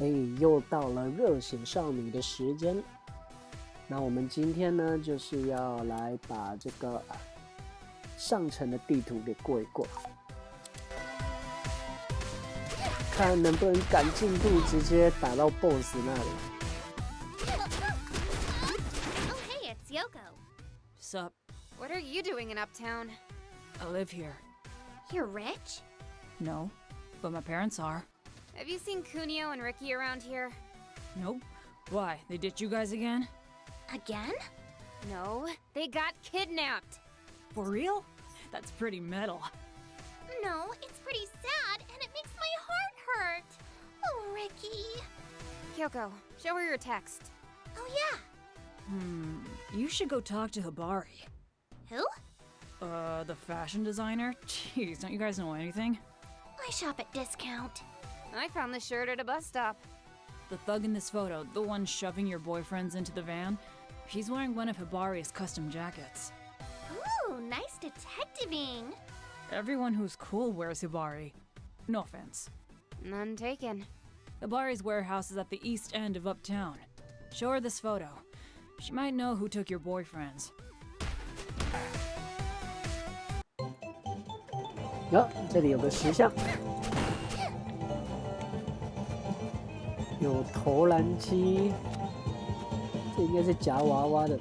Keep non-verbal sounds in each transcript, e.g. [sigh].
哎，又到了热血少女的时间。那我们今天呢，就是要来把这个上层的地图给过一过，看能不能赶进度，直接打到 BOSS 那里。Oh, hey, it's Yoko. Sup? What are you doing in Uptown? I live here. You're rich? No, but my parents are. Have you seen Kunio and Ricky around here? Nope. Why? They ditched you guys again? Again? No, they got kidnapped. For real? That's pretty metal. No, it's pretty sad, and it makes my heart hurt. Oh, Ricky. Kyoko, show her your text. Oh, yeah. Hmm. You should go talk to Hibari. Who? Uh, the fashion designer? Jeez, don't you guys know anything? I shop at discount. I found this shirt at a bus stop. The thug in this photo, the one shoving your boyfriends into the van, he's wearing one of Hibari's custom jackets. Ooh, nice detectiving. Everyone who's cool wears Hibari. No offense. None taken. Hibari's warehouse is at the east end of Uptown. Show her this photo. She might know who took your boyfriends. 哟，这里有个石像， 有投篮机，这应该是夹娃娃的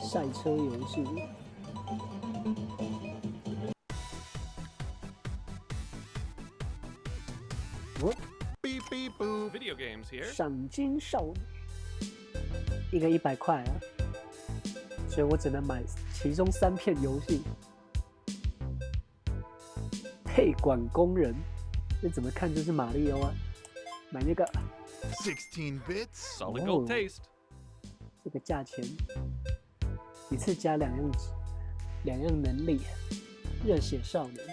赛车游戏。哦，Beep beep boo. Video games here. 赏金少女，一个一百块啊，所以我只能买其中三片游戏。配管工人，这怎么看就是马里奥啊？买那个，Sixteen bits, solid gold taste. 这个价钱，一次加两样，两样能力，热血少年。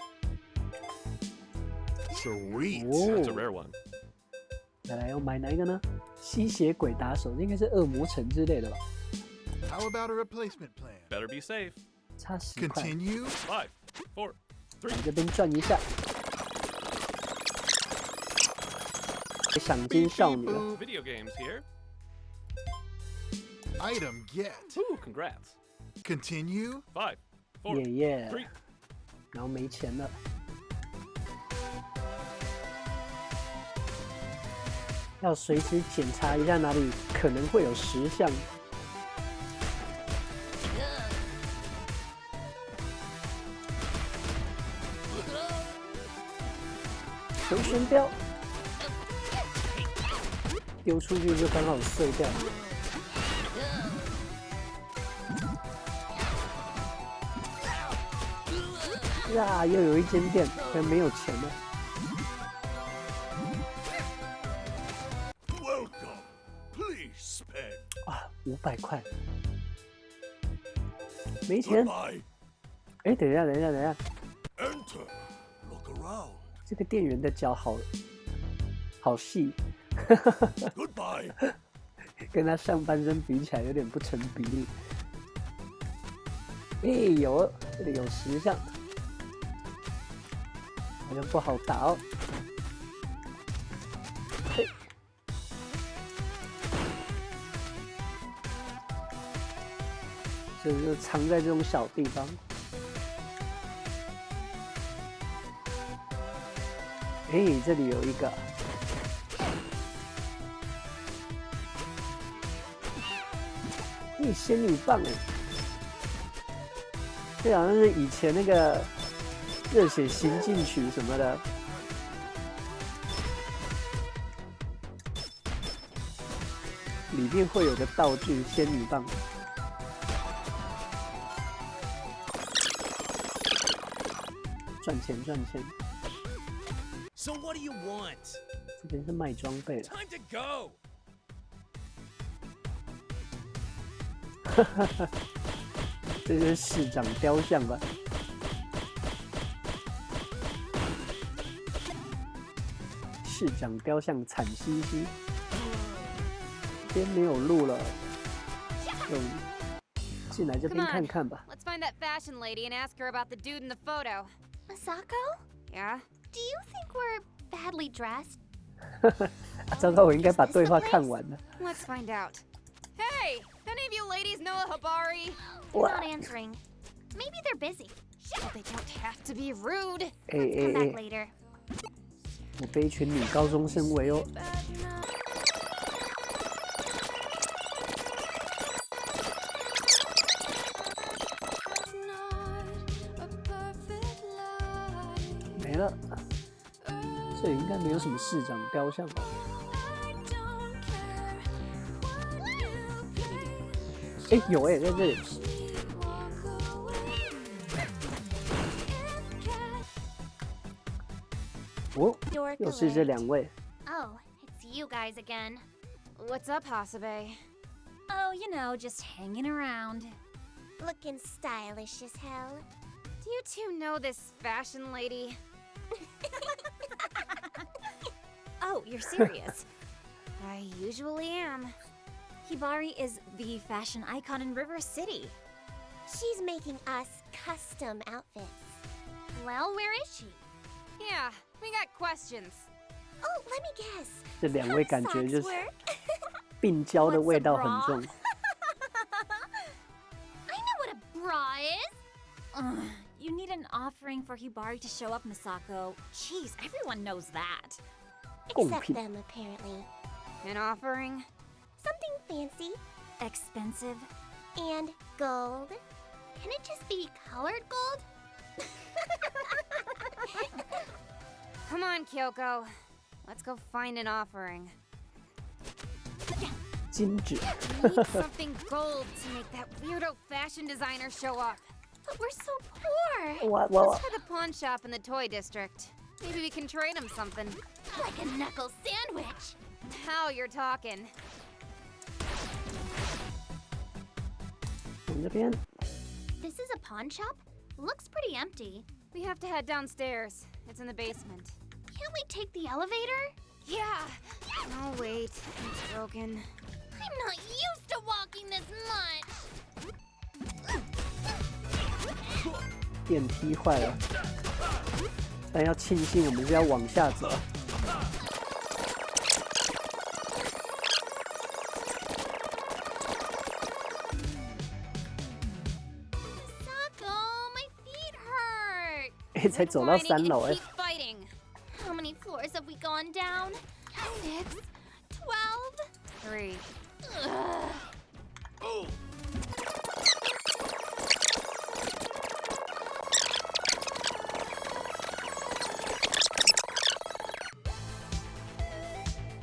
Sweet. Whoa. That's a rare one. 再来要买哪一个呢？吸血鬼打手，应该是恶魔城之类的吧？How about a replacement plan? Better be safe. 差十块，Continue. Five, four, 往 three. 这边转一下。赏金少女. Video games here. Item get. Ooh, congrats. Continue. Five, four, 耶耶 three.，然后没钱了，要随时检查一下哪里可能会有石像。回旋镖，丢出去就刚好碎掉。呀，又有一间店，但没有钱了。Welcome. Please spend. 啊，五百块，没钱。哎，等一下，等一下，等一下，Enter. Look around. 这个店员的脚好好细，Goodbye. [laughs] 跟他上半身比起来有点不成比例。哎，有，这里有石像，好像不好打哦。嘿，所以就藏在这种小地方。哎，这里有一个。咦，仙女棒哎！这好像是以前那个热血行进曲什么的。里面会有个道具仙女棒，赚钱赚钱。So what do you want? 这边是卖装备的，Time to go. 这是市长雕像吧？市长雕像惨兮兮，这边没有路了，就进来这边.看看吧。Let's find that fashion lady and ask her about the dude in the photo. Masako? Yeah? Do you think we're badly dressed? 啊，糟糕，我应该把对话看完了。Let's find out. Hey, any of you ladies know a Habari? What? Not answering. Maybe they're busy. But they don't have to be rude. 哎 Come 哎 back 哎， later. 我被一群女高中生围殴。 Bad enough. Not a perfect lie. 没了，这里应该没有什么市长雕像吧？ you pay. 哎，有哎，在这里。 Walk away. If cat 哦， You're 又是这 correct. 两位。 Oh, it's you guys again. What's up, Hasabe? Oh, you know, just hanging around. Looking stylish as hell. Do you two know this fashion lady? [laughs] [laughs] Oh, you're serious? I usually am. Hibari is the fashion icon in River City. She's making us custom outfits. Well, where is she? Yeah, we got questions. Oh, let me guess. 这两位 How 感觉 socks 就是 work? 病娇的 What's a 味道很 bra？重。 I [laughs] [laughs] know what a bra is. Ugh, you need an offering for Hibari to show up, Misako. Jeez, everyone knows that. Oh, Except Pete. them, apparently. An offering? something fancy, expensive, and gold. Can it just be colored gold? [laughs] Come on, Kyoko. Let's go find an offering. Ginger. [laughs] we need [laughs] something gold to make that weirdo fashion designer show up. But we're so poor. What, what, Let's try the pawn shop in the toy district. Maybe we can trade him something. Like a knuckle sandwich. How you're talking. 我们这边 This is a pawn shop? Looks pretty empty. We have to head downstairs. It's in the basement. Can't we take the elevator? Yeah. Oh, wait. It's broken. I'm not used to walking this much. 电梯坏了，但要庆幸我们是要往下走。 hurt. 哎，才走到三楼哎 Keep，fighting. How many floors have we gone down? Six, twelve, three. Ugh.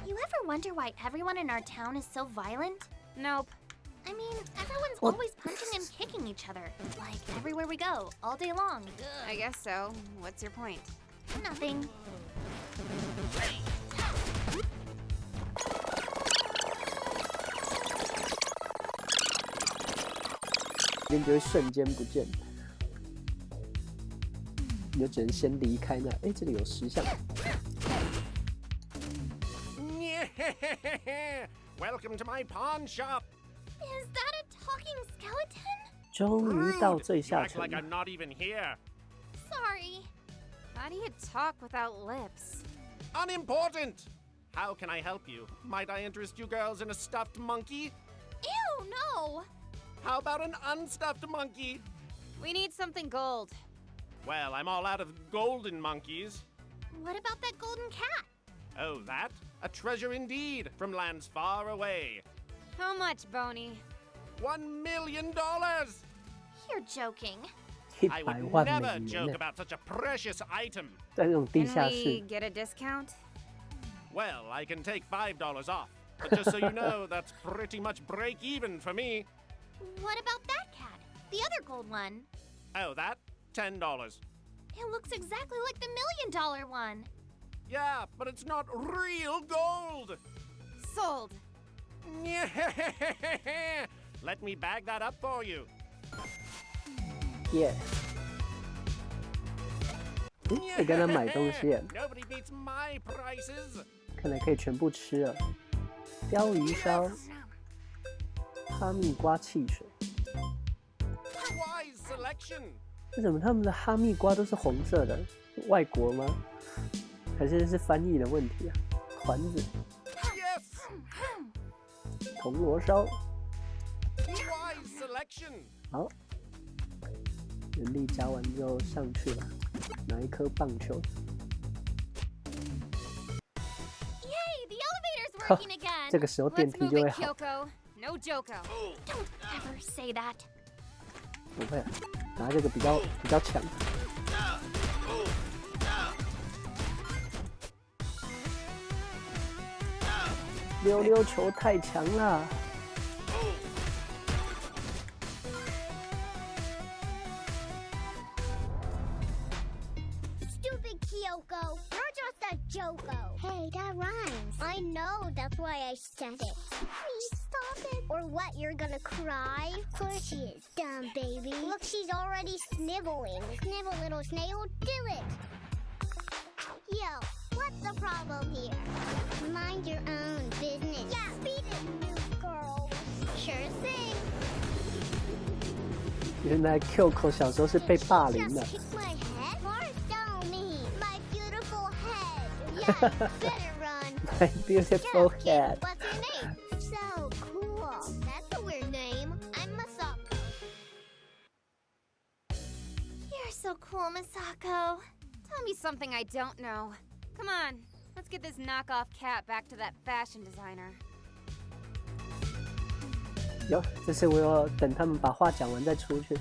You ever wonder why everyone in our town is so violent? Nope. I mean, everyone's What? always punching and kicking each other. Like everywhere we go, all day long. I guess so. What's your point? Nothing. 人就会瞬间不见，你就只能先离开那。哎，这里有石像， [laughs] Welcome to my pawn shop. Is that a talking skeleton? 终于到 Rude. 最 You 下 act 层 like 了。 I'm not even here. Sorry. How do you talk without lips? Unimportant. How can I help you? Might I interest you girls in a stuffed monkey? Ew, no. How about an unstuffed monkey? We need something gold. Well, I'm all out of golden monkeys. What about that golden cat? Oh, that? A treasure indeed, from lands far away. How much, Boney? One million dollars! You're joking. 一 I 百 would 万 never 美 joke 元呢， about such a precious item. 在这种地 Can 下 we 室， get a discount? Well, I can take five dollars off. But just so you [laughs] know, that's pretty much break even for me. What about that cat? The other gold one. Oh, that? Ten dollars. It looks exactly like the million dollar one. Yeah, but it's not real gold. Sold. [laughs] Let me bag that up for you. 耶！嗯，可以跟他买东西.看来可以全部吃了。鲷鱼烧、哈密瓜汽水.为什么他们的哈密瓜都是红色的？外国吗？还是是翻译的问题啊？团子!铜锣烧。好，人力加完之后上去了，拿一颗棒球。Yay, the elevator's working again. 这个时候电梯就会好。No Joko. Don't ever say that. 不会啊，拿这个比较比较强。溜溜球太强了，Look, she's already sniveling. Snivel, little snail, do it. Yo, what's the problem here? Mind your own business. Yeah, beat it, new girl. Sure thing. 原来 QQ 小时候是被霸凌 Just 的。 kick my head? Marcel me, my beautiful head. [laughs] so cool, Misako. Tell me something I don't know. Come on, let's get this knockoff cat back to that fashion designer. 有，这次我要等他们把话讲完再出去。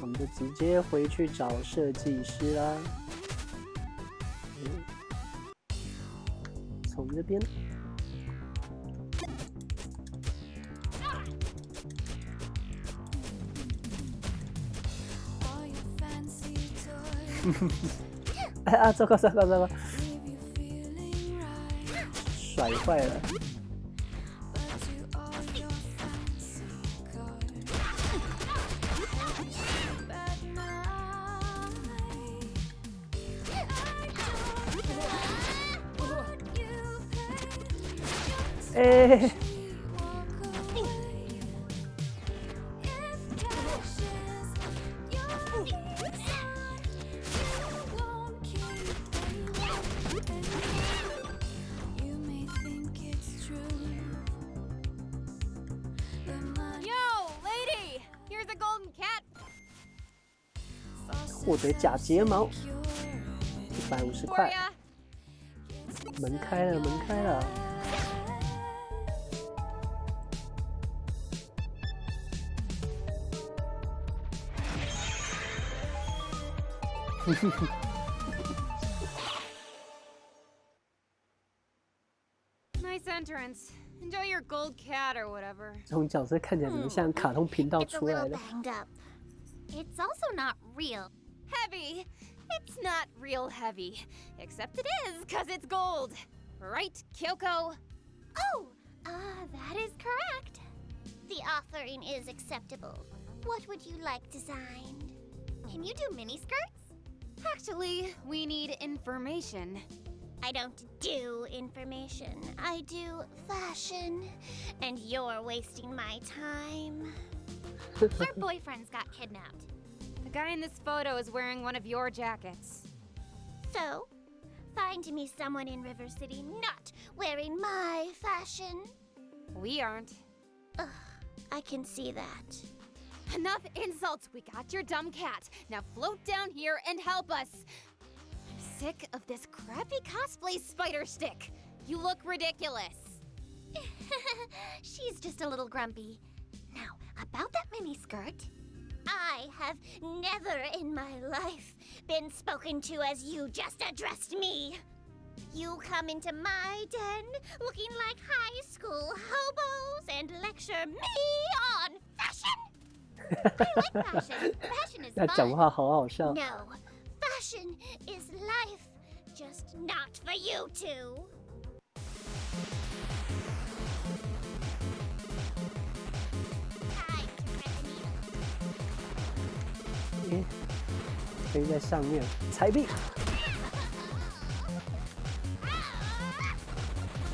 我们就直接回去找设计师啦。嗯，从这边。 [laughs] 哎啊！糟糕糟糕糟糕！甩坏了。哎，假睫毛，一百五十块。门开了，门开了。Nice entrance. Enjoy your gold cat or whatever. 这种角色看起来怎么像卡通频道出来的. It's also not real. Heavy. It's not real heavy. Except it is, because it's gold. Right, Kyoko? Oh, ah, that is correct. The offering is acceptable. What would you like designed? Can you do miniskirts? Actually, we need information. I don't do information. I do fashion. And you're wasting my time. [laughs] Your boyfriend's got kidnapped. The guy in this photo is wearing one of your jackets. So, find me someone in River City not wearing my fashion. We aren't. Ugh, I can see that. Enough insults. We got your dumb cat. Now float down here and help us. I'm sick of this crappy cosplay spider stick. You look ridiculous. [laughs] She's just a little grumpy. Now, about that miniskirt. I have never in my life been spoken to as you just addressed me. You come into my den looking like high school hobos and lecture me on fashion? I like fashion. [laughs] Fashion is fun. No, fashion is life, just not for you two. 诶，可以在上面踩地。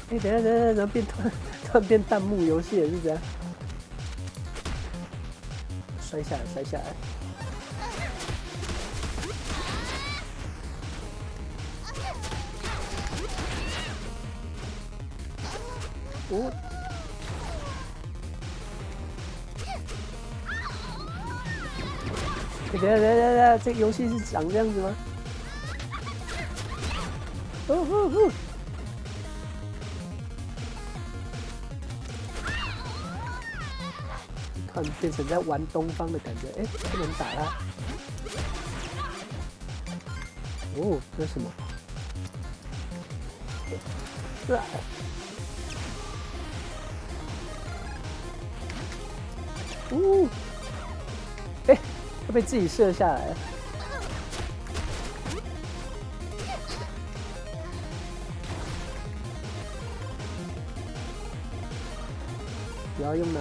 诶，等下，等下，等下，怎么变突然？突然变弹幕游戏了？是这样？摔下来，摔下来。哦。等下等下等下，这个游戏是长这样子吗？哦哦哦！突然变成在玩东方的感觉，哎，不能打他。哦，这是什么？是啊。呜！哎，他被自己射下来了。不要用哪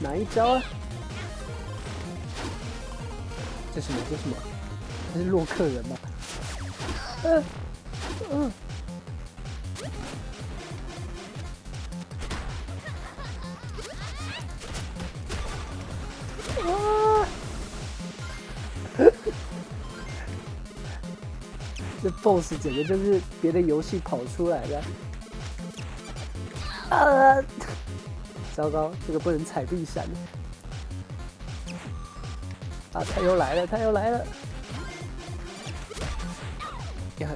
哪一招啊？这是什么？这是什么？这是洛克人吗？嗯嗯。BOSS 简直就是别的游戏跑出来的。呃！糟糕，这个不能踩地闪。啊，他又来了，他又来了！呀，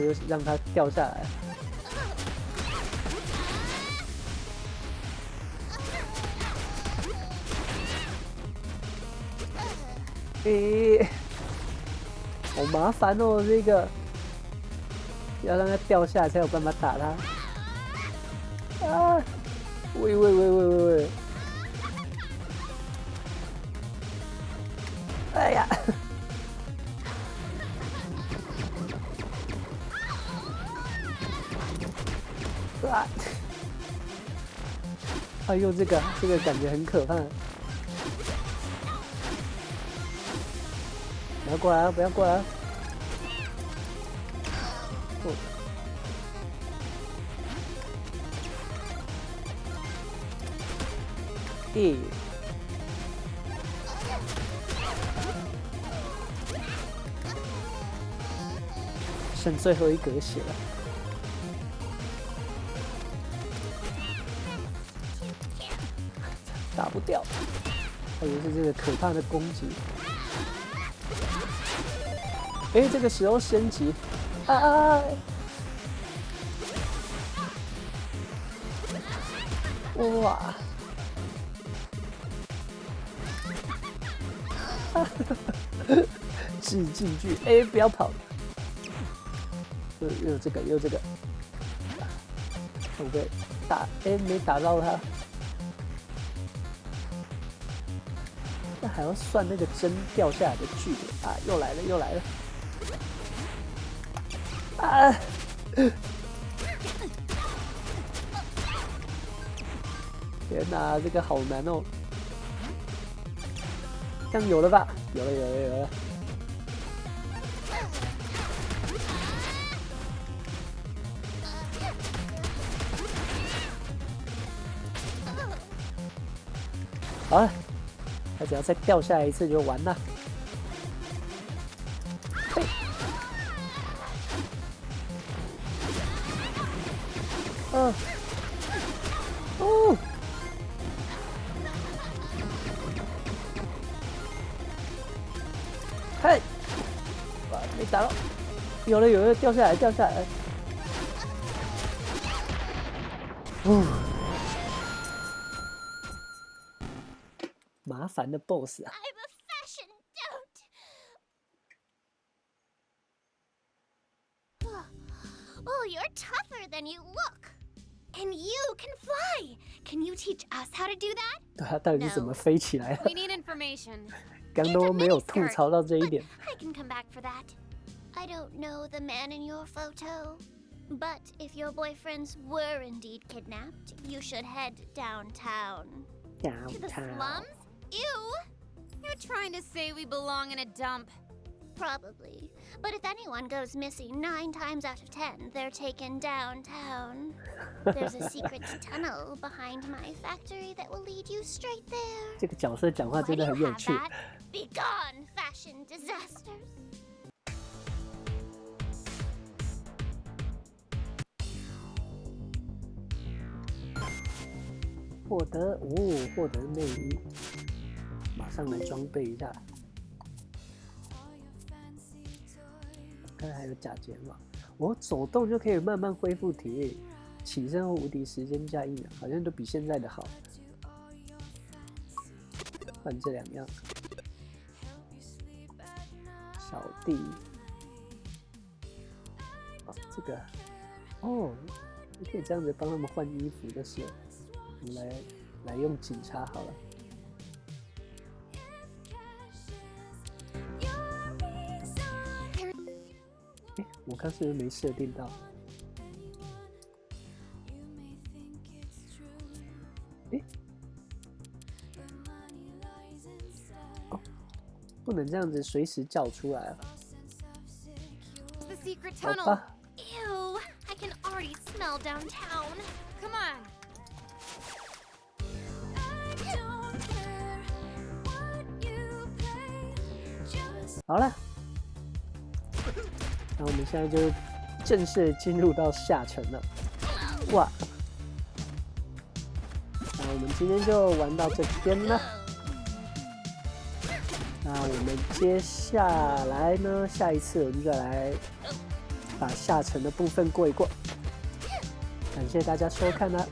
又让他掉下来。诶，好麻烦哦，这个要让它掉下来才有办法打它。啊！喂喂喂喂喂喂！哎呀！啊！哎呦，这个这个感觉很可怕。不要过来啊！不要过来！啊，剩最后一格血了，[laughs] 打不掉，还以为是这个可怕的攻击。哎，这个时候升级，啊！哇！[laughs] 致敬句，哎，不要跑！又又这个又这个，不对，打哎没打到他，那还要算那个针掉下来的距离啊！又来了又来了！啊！天哪，这个好难哦！这样有了吧？有了，有了，有了！好了，他只要再掉下来一次就完了。有了有了，掉下来掉下来，哦，麻烦的 BOSS 啊. Oh, you're tougher than you look. And you can fly. Can you teach us how to do that? 对啊，到底是怎么飞起来的？We need information. 刚都没有吐槽到这一点。I can come back for that. I don't know the man in your photo. But if your boyfriends were indeed kidnapped, you should head downtown. To the slums? Ew! You're trying to say we belong in a dump. Probably. But if anyone goes missing nine times out of ten, they're taken downtown. There's a secret [laughs] tunnel behind my factory that will lead you straight there. [laughs] 这个角色讲话 Why 真 do 的 you 很有 have 趣。 that? Be gone, fashion disasters. 获得哦，获得内衣，马上来装备一下。看还有假睫毛，我走动就可以慢慢恢复体力，起身后无敌时间加一秒，好像都比现在的好。换这两样，小弟，哦，这个，哦，你可以这样子帮他们换衣服，就是了，们来来用警察好了。哎，我刚是不是没设定到？哎，哦，不能这样子随时叫出来啊.吧，Ew, I can already smell downtown. 好了，那我们现在就正式进入到下沉了。哇！那我们今天就玩到这边了。那我们接下来呢？下一次我们再来把下沉的部分过一过。感谢大家收看啦，